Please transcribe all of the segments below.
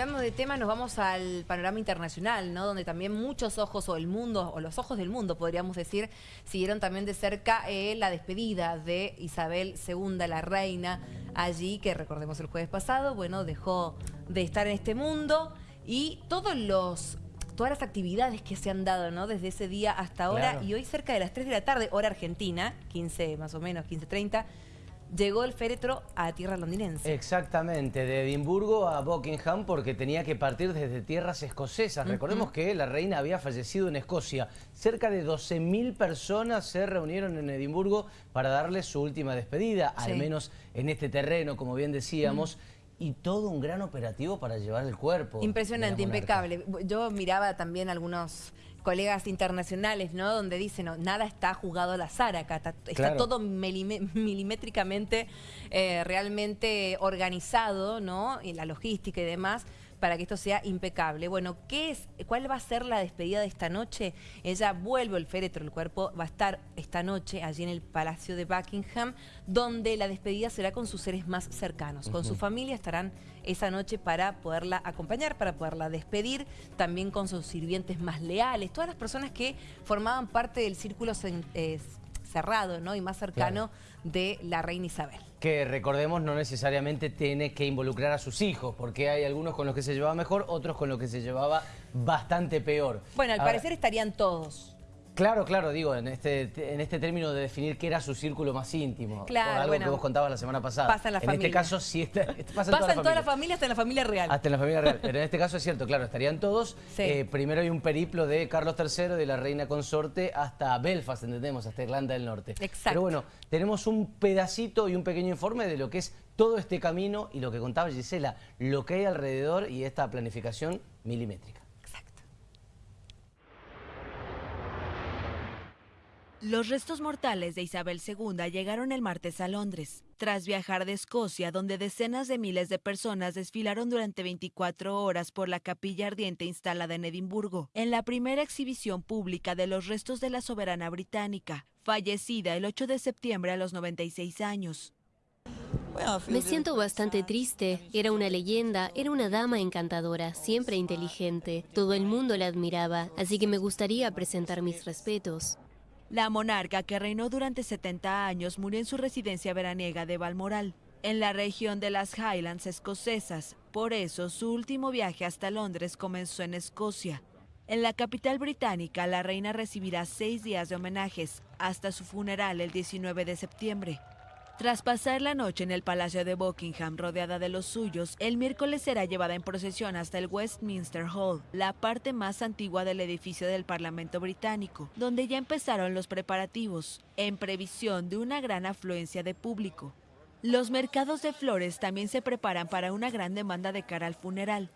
Hablando de tema, nos vamos al panorama internacional, ¿no? Donde también muchos ojos, o el mundo, o los ojos del mundo, podríamos decir, siguieron también de cerca eh, la despedida de Isabel II, la reina, allí, que recordemos el jueves pasado, bueno, dejó de estar en este mundo y todos los todas las actividades que se han dado, ¿no? Desde ese día hasta ahora, y hoy cerca de las 3 de la tarde, hora argentina, 15 más o menos, 15.30, llegó el féretro a tierra londinense. Exactamente, de Edimburgo a Buckingham porque tenía que partir desde tierras escocesas. Recordemos que la reina había fallecido en Escocia. Cerca de 12.000 personas se reunieron en Edimburgo para darle su última despedida, al menos en este terreno, como bien decíamos. Y todo un gran operativo para llevar el cuerpo. Impresionante, impecable. Yo miraba también algunos colegas internacionales, ¿no? Donde dicen, no, nada está jugado al azar acá, está, todo milimétricamente eh, realmente organizado, ¿no? Y la logística y demás para que esto sea impecable. Bueno, ¿qué es, ¿cuál va a ser la despedida de esta noche? Ella vuelve el féretro, el cuerpo va a estar esta noche allí en el Palacio de Buckingham, donde la despedida será con sus seres más cercanos. Con su familia estarán esa noche para poderla acompañar, para poderla despedir, también con sus sirvientes más leales, todas las personas que formaban parte del círculo cerrado ¿no? y más cercano de la reina Isabel. Que recordemos no necesariamente tiene que involucrar a sus hijos, porque hay algunos con los que se llevaba mejor, otros con los que se llevaba bastante peor. Bueno, al parecer estarían todos. Claro, claro, digo, en este, en este término de definir qué era su círculo más íntimo. Claro, algo que vos contabas la semana pasada. Pasa en la familia. En este caso sí está, pasa, en, toda, la toda la familia. hasta en la familia real. Hasta en la familia real. Pero en este caso es cierto, claro, estarían todos. Eh, primero hay un periplo de Carlos III, de la reina consorte, hasta Belfast, entendemos, hasta Irlanda del Norte. Exacto. Pero bueno, tenemos un pedacito y un pequeño informe de lo que es todo este camino y lo que contaba Gisela, lo que hay alrededor y esta planificación milimétrica. Los restos mortales de Isabel II llegaron el martes a Londres, tras viajar de Escocia, donde decenas de miles de personas desfilaron durante 24 horas por la capilla ardiente instalada en Edimburgo, en la primera exhibición pública de los restos de la soberana británica, fallecida el 8 de septiembre a los 96 años. Me siento bastante triste. Era una leyenda, era una dama encantadora, siempre inteligente. Todo el mundo la admiraba, así que me gustaría presentar mis respetos. La monarca, que reinó durante 70 años, murió en su residencia veraniega de Balmoral, en la región de las Highlands escocesas. Por eso, su último viaje hasta Londres comenzó en Escocia. En la capital británica, la reina recibirá seis días de homenajes, hasta su funeral el 19 de septiembre. Tras pasar la noche en el Palacio de Buckingham rodeada de los suyos, el miércoles será llevada en procesión hasta el Westminster Hall, la parte más antigua del edificio del Parlamento británico, donde ya empezaron los preparativos, en previsión de una gran afluencia de público. Los mercados de flores también se preparan para una gran demanda de cara al funeral.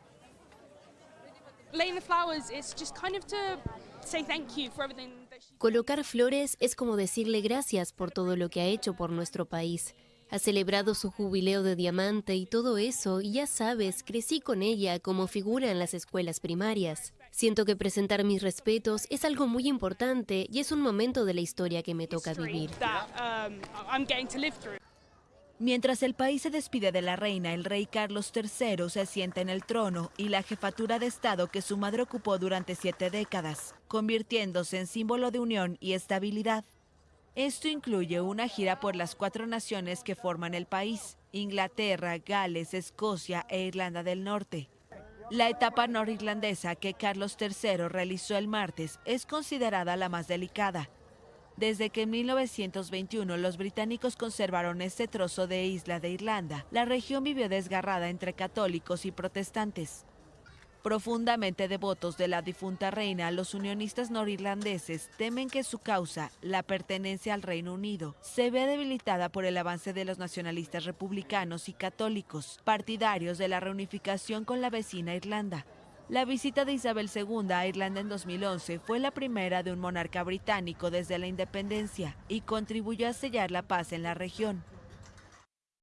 Colocar flores es como decirle gracias por todo lo que ha hecho por nuestro país. Ha celebrado su jubileo de diamante y todo eso, y ya sabes, crecí con ella como figura en las escuelas primarias. Siento que presentar mis respetos es algo muy importante y es un momento de la historia que me toca vivir. Mientras el país se despide de la reina, el rey Carlos III se sienta en el trono y la jefatura de Estado que su madre ocupó durante siete décadas, convirtiéndose en símbolo de unión y estabilidad. Esto incluye una gira por las cuatro naciones que forman el país, Inglaterra, Gales, Escocia e Irlanda del Norte. La etapa norirlandesa que Carlos III realizó el martes es considerada la más delicada, desde que en 1921 los británicos conservaron este trozo de isla de Irlanda, la región vivió desgarrada entre católicos y protestantes. Profundamente devotos de la difunta reina, los unionistas norirlandeses temen que su causa, la pertenencia al Reino Unido, se vea debilitada por el avance de los nacionalistas republicanos y católicos, partidarios de la reunificación con la vecina Irlanda. La visita de Isabel II a Irlanda en 2011 fue la primera de un monarca británico desde la independencia y contribuyó a sellar la paz en la región.